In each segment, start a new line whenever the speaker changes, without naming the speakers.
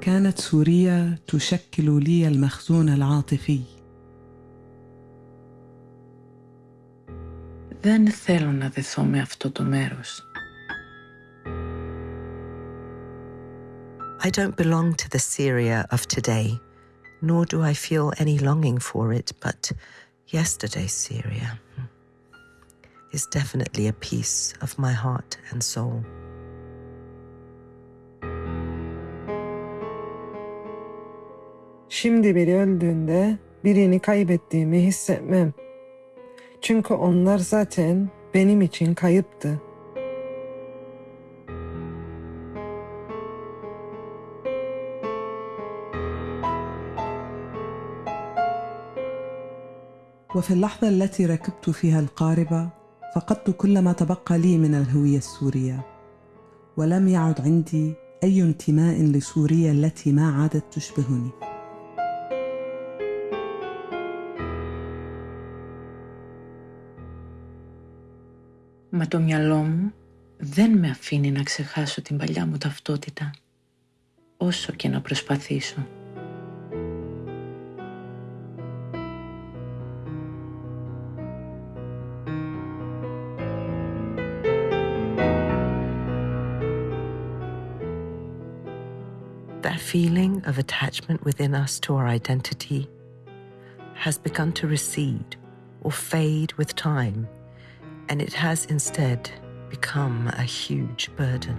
كانت سوريا تشكل لي المخزون العاطفي
Δεν θέλω να δεθώ με αυτό το μέρος.
I don't belong to the Syria of today, nor do I feel any longing for it, but yesterday's Syria is definitely a piece of my heart and soul.
Şimdi biri öldüğünde birini kaybettiğimi hissetmem. Çünkü onlar zaten benim için kayıptı.
وفي اللحظة التي ركبت فيها القاربة فقدت كل ما تبقى لي من الهوية السورية ولم يعد عندي أي انتماء لسوريا التي ما عادت تشبهني
Μα το μυαλό μου δεν με αφήνει να ξεχάσω την παλιά μου ταυτότητα, όσο και να προσπαθήσω.
That feeling of attachment within us to our identity has begun to recede or fade with time, and it has instead become a huge burden.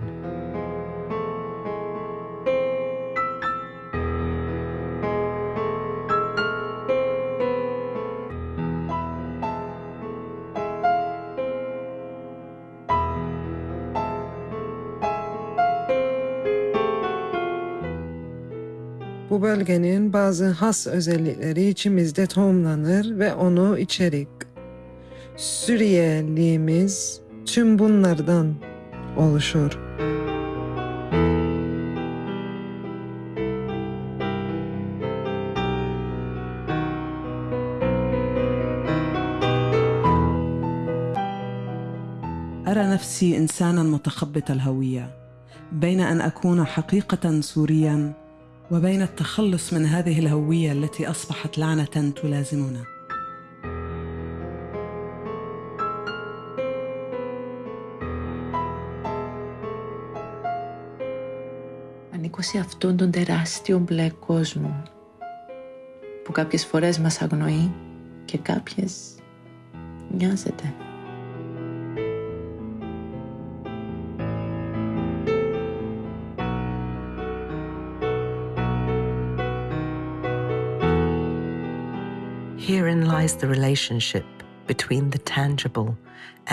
Bu bölgenin bazı has özellikleri içimizde tohumlanır ve onu içerik. Suriyeliğimiz tüm bunlardan oluşur.
أرى نفسي إنسانا متخبط الهوية بين أن أكون حقيقة سوريا وبين التخلص من هذه الهوية التي أصبحت لعنة تلازمنا
Ανήκω σε αυτόν τον τεράστιο μπλε κόσμο που κάποιες φορές μας αγνοεί και κάποιες νοιάζεται.
Herein lies the relationship between the tangible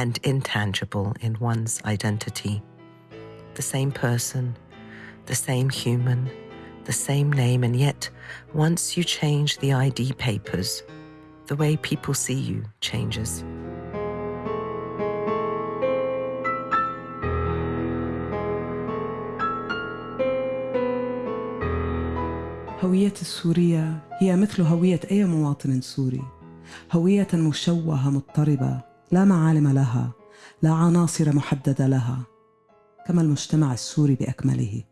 and intangible in one's identity. The same person, the same human, the same name, and yet once you change the ID papers, the way people see you changes.
هوية السورية هي مثل هوية أي مواطن سوري هوية مشوهة مضطربة لا معالم لها لا عناصر محددة لها كما المجتمع السوري بأكمله